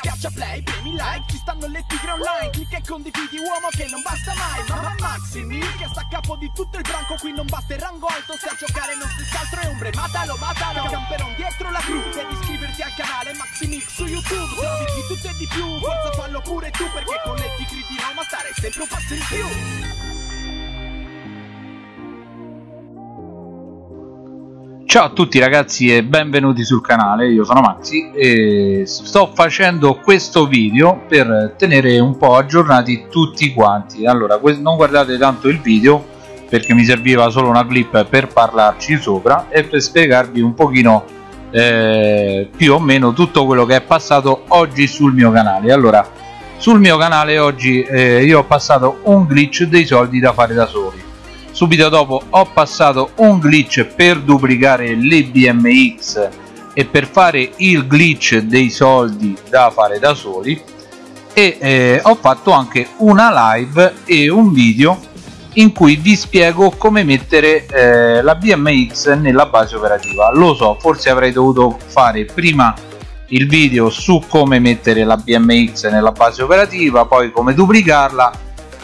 Schiaccia play, premi like, ci stanno le tigre online Clicca e condividi uomo che non basta mai Mamma Maximil che sta a capo di tutto il branco Qui non basta il rango alto, se a giocare non si altro è ombre Matalo, matalo, camperon dietro la gru Devi iscriverti al canale Maximil su YouTube Trovi di tutto e di più, forza fallo pure tu Perché con le tigre di Roma stare sempre un passo in più Ciao a tutti ragazzi e benvenuti sul canale, io sono Maxi e sto facendo questo video per tenere un po' aggiornati tutti quanti. Allora non guardate tanto il video perché mi serviva solo una clip per parlarci sopra e per spiegarvi un pochino eh, più o meno tutto quello che è passato oggi sul mio canale. Allora sul mio canale oggi eh, io ho passato un glitch dei soldi da fare da soli subito dopo ho passato un glitch per duplicare le BMX e per fare il glitch dei soldi da fare da soli. E eh, ho fatto anche una live e un video in cui vi spiego come mettere eh, la BMX nella base operativa. Lo so forse avrei dovuto fare prima il video su come mettere la BMX nella base operativa poi come duplicarla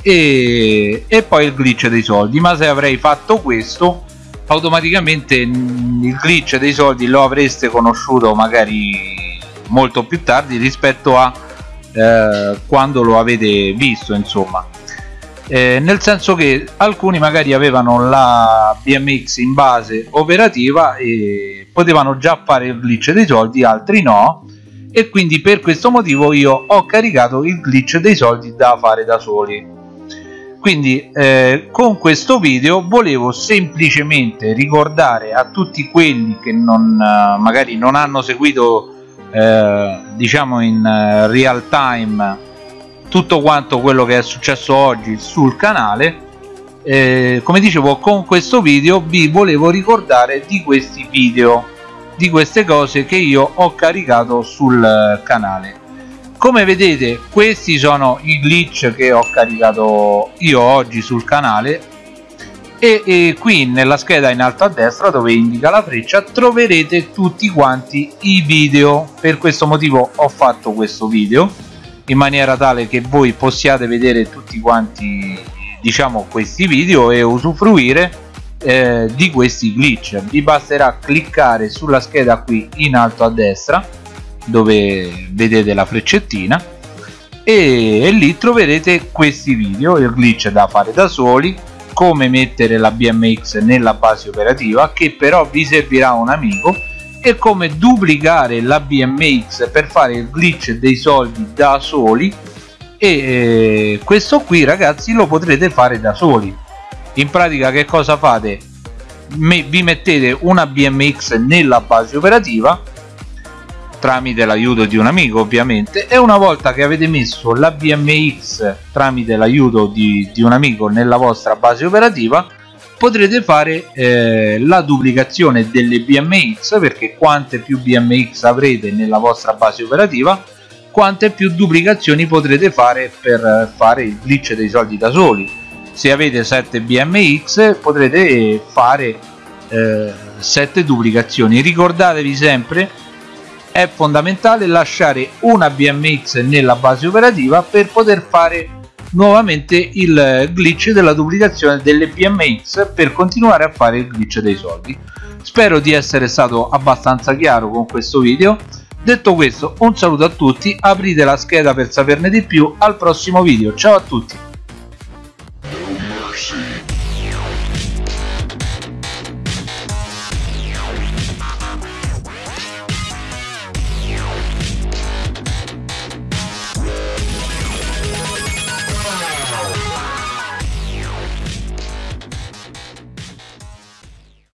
e, e poi il glitch dei soldi. Ma se avrei fatto questo automaticamente il glitch dei soldi lo avreste conosciuto magari molto più tardi rispetto a eh, quando lo avete visto insomma. Eh, nel senso che alcuni magari avevano la BMX in base operativa e potevano già fare il glitch dei soldi altri no. E quindi per questo motivo io ho caricato il glitch dei soldi da fare da soli quindi eh, con questo video volevo semplicemente ricordare a tutti quelli che non, eh, magari non hanno seguito eh, diciamo in uh, real time tutto quanto quello che è successo oggi sul canale eh, come dicevo con questo video vi volevo ricordare di questi video di queste cose che io ho caricato sul eh, canale come vedete questi sono i glitch che ho caricato io oggi sul canale. E, e, qui nella scheda in alto a destra dove indica la freccia troverete tutti quanti i video. Per questo motivo ho fatto questo video in maniera tale che voi possiate vedere tutti quanti diciamo questi video e usufruire eh, di questi glitch. Vi basterà cliccare sulla scheda qui in alto a destra dove vedete la freccettina e, e lì troverete questi video il glitch da fare da soli come mettere la BMX nella base operativa che però vi servirà un amico e come duplicare la BMX per fare il glitch dei soldi da soli e questo qui ragazzi lo potrete fare da soli. In pratica che cosa fate? Vi mettete una BMX nella base operativa tramite l'aiuto di un amico ovviamente e una volta che avete messo la BMX tramite l'aiuto di, di, un amico nella vostra base operativa potrete fare eh, la duplicazione delle BMX perché quante più BMX avrete nella vostra base operativa quante più duplicazioni potrete fare per fare il glitch dei soldi da soli. Se avete 7 BMX potrete fare eh, 7 duplicazioni. Ricordatevi sempre è fondamentale lasciare una BMX nella base operativa per poter fare nuovamente il glitch della duplicazione delle BMX per continuare a fare il glitch dei soldi. Spero di essere stato abbastanza chiaro con questo video. Detto questo un saluto a tutti aprite la scheda per saperne di più al prossimo video. Ciao a tutti